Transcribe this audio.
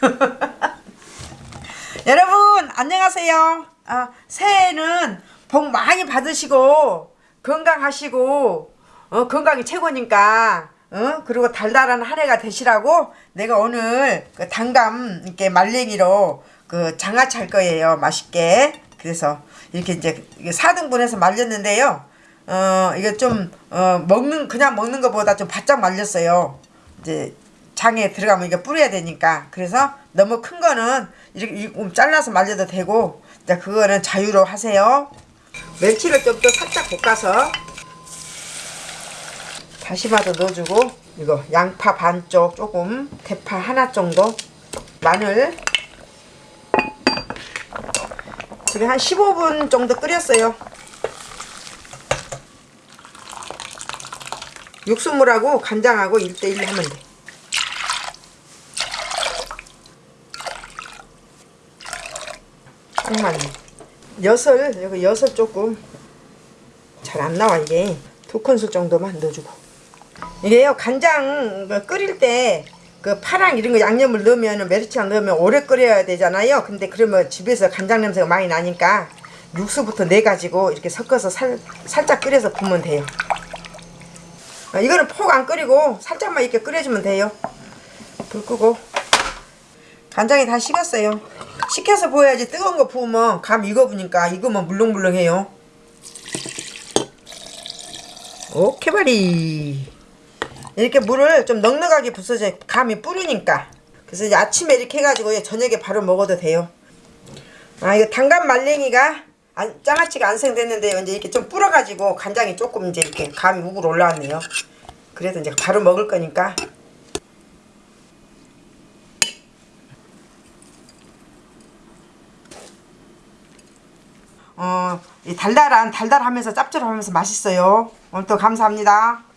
여러분 안녕하세요. 아, 새해에는 복 많이 받으시고 건강하시고 어, 건강이 최고니까 어? 그리고 달달한 한 해가 되시라고 내가 오늘 그 단감 이렇게 말랭이로 그 장아찌 할 거예요 맛있게 그래서 이렇게 이제 4등분해서 말렸는데요 어 이게 좀 어, 먹는 그냥 먹는 것보다 좀 바짝 말렸어요 이제 장에 들어가면 이게 뿌려야 되니까. 그래서 너무 큰 거는 이렇게 좀 잘라서 말려도 되고 이제 그거는 자유로 하세요. 멸치를 좀 더 살짝 볶아서 다시마도 넣어주고 이거 양파 반쪽 조금 대파 하나 정도 마늘. 지금 한 15분 정도 끓였어요. 육수물하고 간장하고 1대1 하면 돼 잠깐만 엿을 여기 엿을 조금 잘 안 나와 이게. 두 큰술 정도만 넣어주고. 이게요 간장 그 끓일 때 그 파랑 이런 거 양념을 넣으면 메리치랑 넣으면 오래 끓여야 되잖아요. 근데 그러면 집에서 간장 냄새가 많이 나니까 육수부터 내 가지고 이렇게 섞어서 살, 살짝 끓여서 부으면 돼요. 아, 이거는 폭 안 끓이고 살짝만 이렇게 끓여주면 돼요. 불 끄고. 간장이 다 식었어요 식혀서 부어야지. 뜨거운 거 부으면 감 익어보니까 익으면 물렁물렁해요. 오케바리. 이렇게 물을 좀 넉넉하게 부숴서 감이 뿌리니까. 그래서 이제 아침에 이렇게 해가지고 저녁에 바로 먹어도 돼요. 아 이거 단감 말랭이가 안, 장아찌가 안생됐는데 이제 이렇게 좀 불어가지고 간장이 조금 이제 이렇게 감이 우글 올라왔네요. 그래서 이제 바로 먹을 거니까 어, 이 달달한 달달하면서 짭짤하면서 맛있어요. 오늘도 감사합니다.